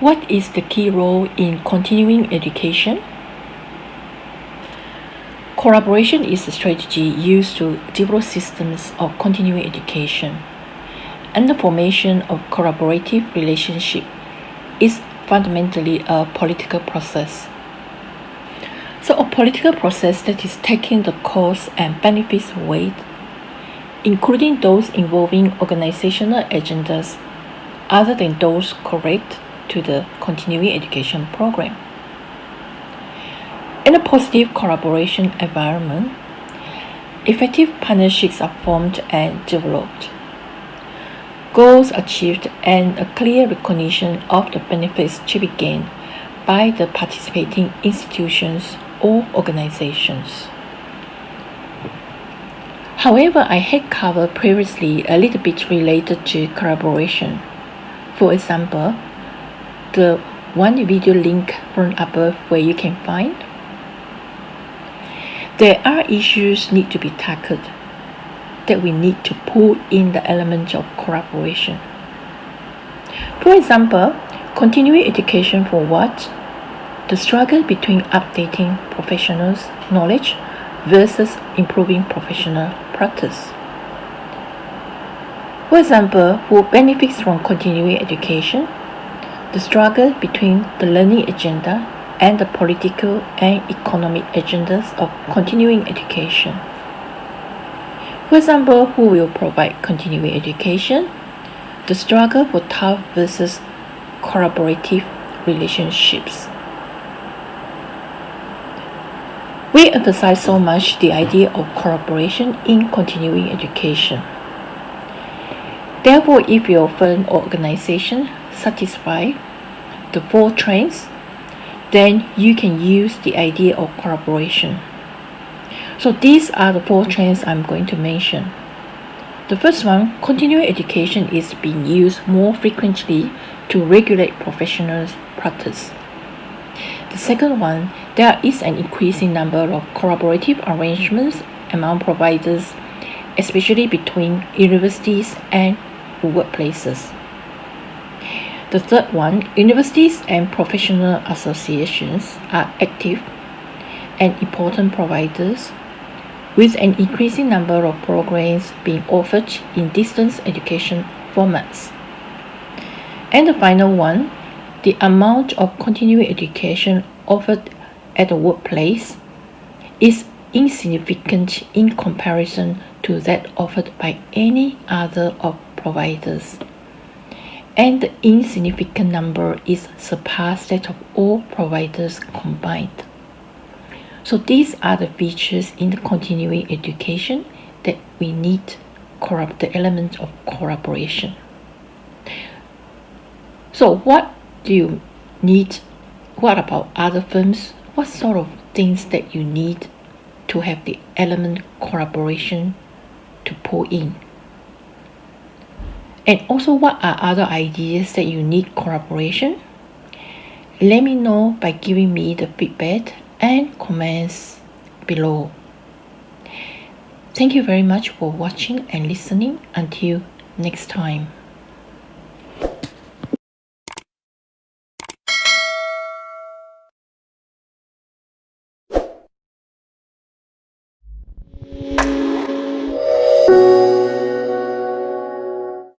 What is the key role in continuing education? Collaboration is a strategy used to develop systems of continuing education, and the formation of collaborative relationship is fundamentally a political process. So, a political process that is taking the costs and benefits weight, including those involving organizational agendas other than those correct to the continuing education program. In a positive collaboration environment, effective partnerships are formed and developed. Goals achieved and a clear recognition of the benefits to be gained by the participating institutions or organizations. However, I had covered previously a little bit related to collaboration. For example, the one video link from above where you can find there are issues need to be tackled that we need to pull in the element of collaboration. For example, continuing education for what? The struggle between updating professionals' knowledge versus improving professional practice. For example, who benefits from continuing education? The struggle between the learning agenda and the political and economic agendas of continuing education. For example, who will provide continuing education? The struggle for tough versus collaborative relationships. We emphasize so much the idea of collaboration in continuing education. Therefore, if your firm or organization satisfy the four trends then you can use the idea of collaboration. So these are the four trends I'm going to mention. The first one, continuing education is being used more frequently to regulate professionals' practice. The second one, there is an increasing number of collaborative arrangements among providers, especially between universities and workplaces. The third one, universities and professional associations are active and important providers with an increasing number of programs being offered in distance education formats. And the final one, the amount of continuing education offered at the workplace is insignificant in comparison to that offered by any other of providers and the insignificant number is surpassed that of all providers combined. So these are the features in the continuing education that we need the element of collaboration. So what do you need? What about other firms? What sort of things that you need to have the element collaboration to pull in? And also, what are other ideas that you need collaboration? Let me know by giving me the feedback and comments below. Thank you very much for watching and listening. Until next time.